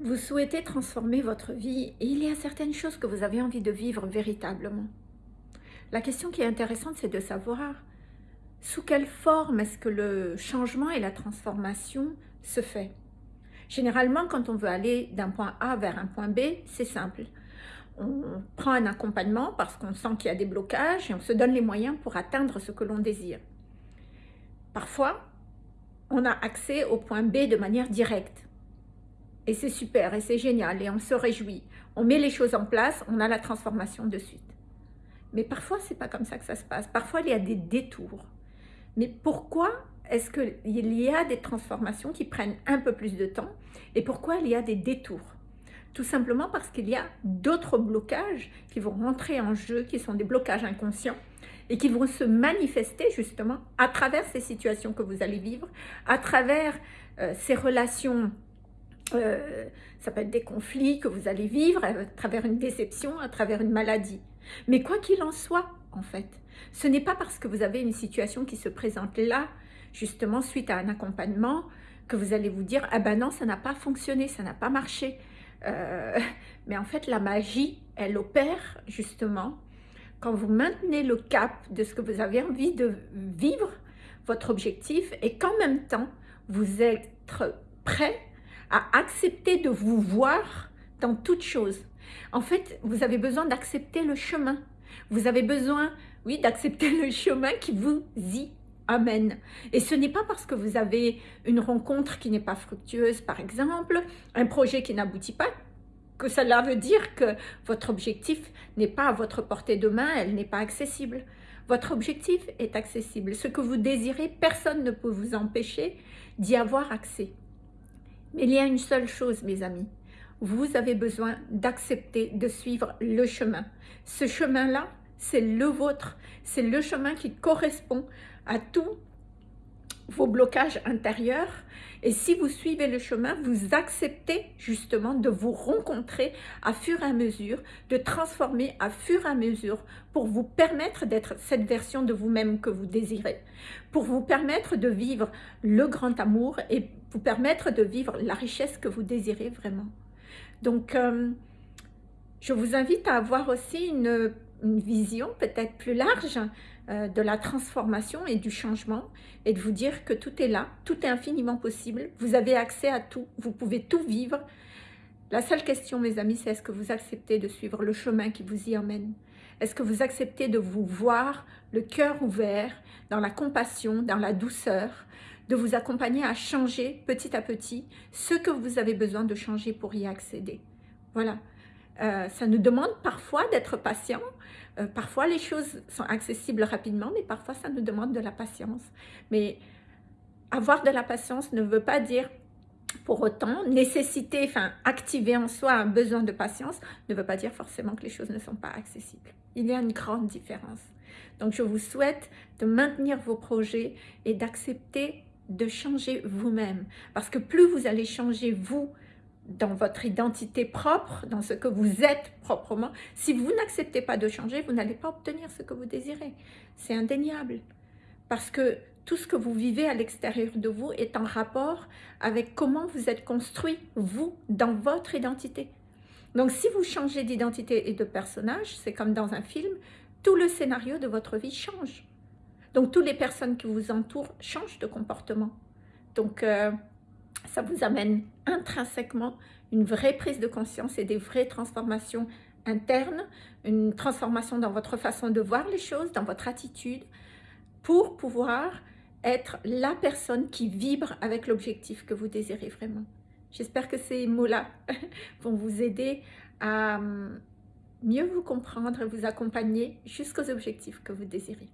Vous souhaitez transformer votre vie et il y a certaines choses que vous avez envie de vivre véritablement. La question qui est intéressante, c'est de savoir sous quelle forme est-ce que le changement et la transformation se fait. Généralement, quand on veut aller d'un point A vers un point B, c'est simple. On prend un accompagnement parce qu'on sent qu'il y a des blocages et on se donne les moyens pour atteindre ce que l'on désire. Parfois, on a accès au point B de manière directe et c'est super, et c'est génial, et on se réjouit. On met les choses en place, on a la transformation de suite. Mais parfois, c'est pas comme ça que ça se passe. Parfois, il y a des détours. Mais pourquoi est-ce qu'il y a des transformations qui prennent un peu plus de temps Et pourquoi il y a des détours? Tout simplement parce qu'il y a d'autres blocages qui vont rentrer en jeu, qui sont des blocages inconscients, et qui vont se manifester justement à travers ces situations que vous allez vivre, à travers euh, ces relations euh, ça peut être des conflits que vous allez vivre à travers une déception, à travers une maladie. Mais quoi qu'il en soit, en fait, ce n'est pas parce que vous avez une situation qui se présente là, justement suite à un accompagnement, que vous allez vous dire « Ah ben non, ça n'a pas fonctionné, ça n'a pas marché euh, Mais en fait, la magie, elle opère justement quand vous maintenez le cap de ce que vous avez envie de vivre, votre objectif, et qu'en même temps, vous êtes prêt à accepter de vous voir dans toute chose. En fait, vous avez besoin d'accepter le chemin. Vous avez besoin, oui, d'accepter le chemin qui vous y amène. Et ce n'est pas parce que vous avez une rencontre qui n'est pas fructueuse, par exemple, un projet qui n'aboutit pas, que cela veut dire que votre objectif n'est pas à votre portée de main, elle n'est pas accessible. Votre objectif est accessible. Ce que vous désirez, personne ne peut vous empêcher d'y avoir accès. Mais il y a une seule chose, mes amis. Vous avez besoin d'accepter de suivre le chemin. Ce chemin-là, c'est le vôtre. C'est le chemin qui correspond à tous vos blocages intérieurs. Et si vous suivez le chemin, vous acceptez justement de vous rencontrer à fur et à mesure, de transformer à fur et à mesure pour vous permettre d'être cette version de vous-même que vous désirez, pour vous permettre de vivre le grand amour et vous permettre de vivre la richesse que vous désirez vraiment. Donc, euh, je vous invite à avoir aussi une, vision peut-être plus large euh, de la transformation et du changement et de vous dire que tout est là, tout est infiniment possible, vous avez accès à tout, vous pouvez tout vivre. La seule question, mes amis, c'est est-ce que vous acceptez de suivre le chemin qui vous y emmène? Est-ce que vous acceptez de vous voir le cœur ouvert, dans la compassion, dans la douceur, de vous accompagner à changer petit à petit ce que vous avez besoin de changer pour y accéder? Voilà. Euh, ça nous demande parfois d'être patient. Euh, parfois, les choses sont accessibles rapidement, mais parfois, ça nous demande de la patience. Mais avoir de la patience ne veut pas dire pour autant, nécessiter, enfin activer en soi un besoin de patience ne veut pas dire forcément que les choses ne sont pas accessibles. Il y a une grande différence. Donc je vous souhaite de maintenir vos projets et d'accepter de changer vous-même. Parce que plus vous allez changer vous, dans votre identité propre, dans ce que vous êtes proprement, si vous n'acceptez pas de changer, vous n'allez pas obtenir ce que vous désirez. C'est indéniable. Parce que tout ce que vous vivez à l'extérieur de vous est en rapport avec comment vous êtes construit, vous, dans votre identité. Donc si vous changez d'identité et de personnage, c'est comme dans un film, tout le scénario de votre vie change. Donc, toutes les personnes qui vous entourent changent de comportement. Donc, euh, ça vous amène intrinsèquement une vraie prise de conscience et des vraies transformations internes, une transformation dans votre façon de voir les choses, dans votre attitude, pour pouvoir être la personne qui vibre avec l'objectif que vous désirez vraiment. J'espère que ces mots-là vont vous aider à hum, mieux vous comprendre et vous accompagner jusqu'aux objectifs que vous désirez.